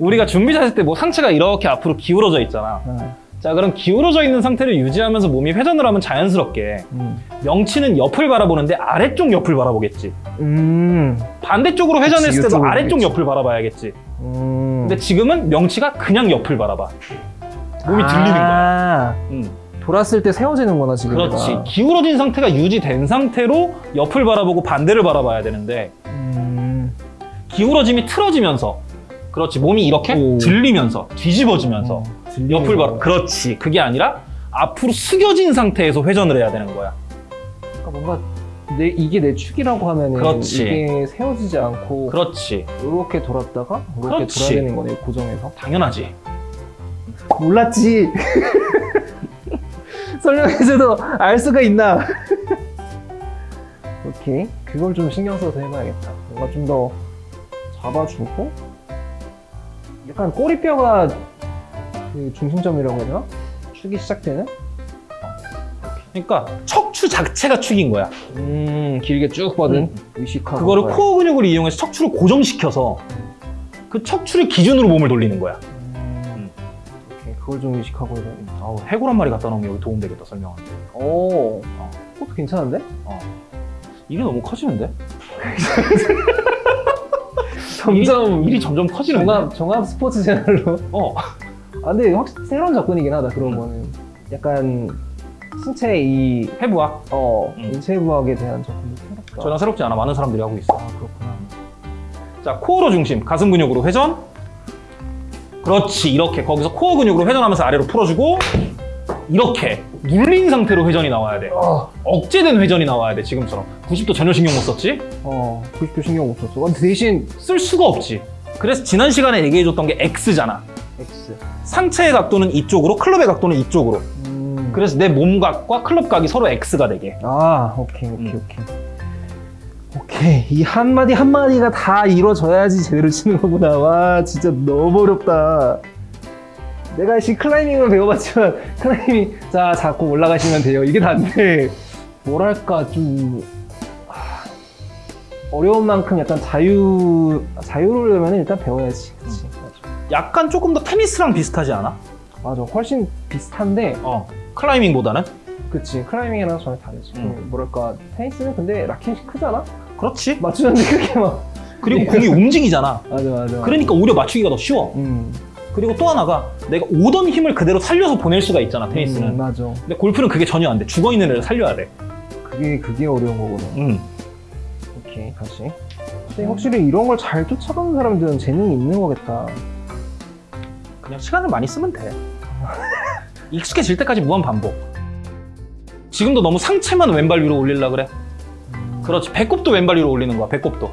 우리가 준비 자세 때뭐 상체가 이렇게 앞으로 기울어져 있잖아. 어. 자, 그럼 기울어져 있는 상태를 유지하면서 몸이 회전을 하면 자연스럽게 음. 명치는 옆을 바라보는데 아래쪽 옆을 바라보겠지. 음. 반대쪽으로 회전했을 그치, 때도 아래쪽 보겠지. 옆을 바라봐야겠지. 음. 근데 지금은 명치가 그냥 옆을 바라봐. 몸이 들리는 거야. 아, 음. 돌았을 때 세워지는구나 지금. 그렇지. 내가. 기울어진 상태가 유지된 상태로 옆을 바라보고 반대를 바라봐야 되는데 음. 기울어짐이 틀어지면서 그렇지. 몸이 이렇게 오. 들리면서 뒤집어지면서 어, 옆을. 거. 그렇지. 그게 아니라 앞으로 숙여진 상태에서 회전을 해야 되는 거야. 그러니까 뭔가 내 이게 내 축이라고 그렇지. 이게 세워지지 않고 그렇지. 이렇게 돌았다가 이렇게 그렇지. 돌아야 되는 거네 고정해서. 당연하지. 몰랐지. 설명해줘도 알 수가 있나? 오케이. 그걸 좀 신경 써서 해봐야겠다. 뭔가 좀 더 잡아주고, 약간 꼬리뼈가 그 중심점이라고 해야 되나? 축이 시작되는? 그러니까 척추 자체가 축인 거야. 음, 길게 쭉 뻗은 음. 의식하고. 그거를 그거야. 코어 근육을 이용해서 척추를 고정시켜서 그 척추를 기준으로 몸을 돌리는 거야. 음, 오케이. 그걸 좀 의식하고 해봐야겠다. 아우, 해골 한 마리 갖다 놓으면 여기 도움되겠다, 설명하는데. 오, 어. 그것도 괜찮은데? 일이 너무 커지는데? 점점 일이 점점 커지는데? 종합, 종합 스포츠 채널로. 어. 아, 근데 확실히 새로운 접근이긴 하다, 그런 음. 거는. 약간, 신체 이, 해부학. 어, 음. 인체부학에 대한 접근이 새롭다. 전혀 새롭지 않아. 많은 사람들이 하고 있어. 아, 그렇구나. 자, 코어로 중심, 가슴 근육으로 회전. 그렇지. 이렇게. 거기서 코어 근육으로 회전하면서 아래로 풀어주고, 이렇게. 눌린 상태로 회전이 나와야 돼. 어, 억제된 회전이 나와야 돼, 지금처럼. 90도 전혀 신경 못 썼지? 어, 90도 신경 못 썼어. 근데 대신, 쓸 수가 없지. 그래서 지난 시간에 얘기해줬던 게 X잖아. X. 상체의 각도는 이쪽으로, 클럽의 각도는 이쪽으로. 음. 그래서 내 몸각과 클럽각이 서로 X가 되게. 아, 오케이, 오케이, 음. 오케이. 오케이. 이 한마디 한마디가 다 이루어져야지 제대로 치는 거구나. 와, 진짜 너무 어렵다. 내가 시 클라이밍을 배워봤지만, 클라이밍, 자, 자꾸 올라가시면 돼요. 이게 다인데, 뭐랄까, 좀, 아, 어려운 만큼 약간 자유, 자유로우려면 일단 배워야지. 그치. 맞아. 약간 조금 더 테니스랑 비슷하지 않아? 맞아. 훨씬 비슷한데, 어. 클라이밍보다는? 그치. 클라이밍이랑 전혀 다르지. 음. 그 뭐랄까, 테니스는 근데 라켓이 크잖아? 그렇지. 맞추는데 그렇게 막. 그리고 공이 움직이잖아. 맞아, 맞아. 그러니까 오히려 맞추기가 더 쉬워. 음. 그리고 또 하나가 내가 오던 힘을 그대로 살려서 보낼 수가 있잖아, 테니스는. 음, 맞아. 근데 골프는 그게 전혀 안 돼. 죽어 있는 애를 살려야 돼. 그게 그게 어려운 거구나. 음. 오케이 다시. 근데 확실히 이런 걸 잘 쫓아가는 사람들은 재능이 있는 거겠다. 그냥 시간을 많이 쓰면 돼. 익숙해질 때까지 무한 반복. 지금도 너무 상체만 왼발 위로 올리려 그래. 음. 그렇지. 배꼽도 왼발 위로 올리는 거야, 배꼽도.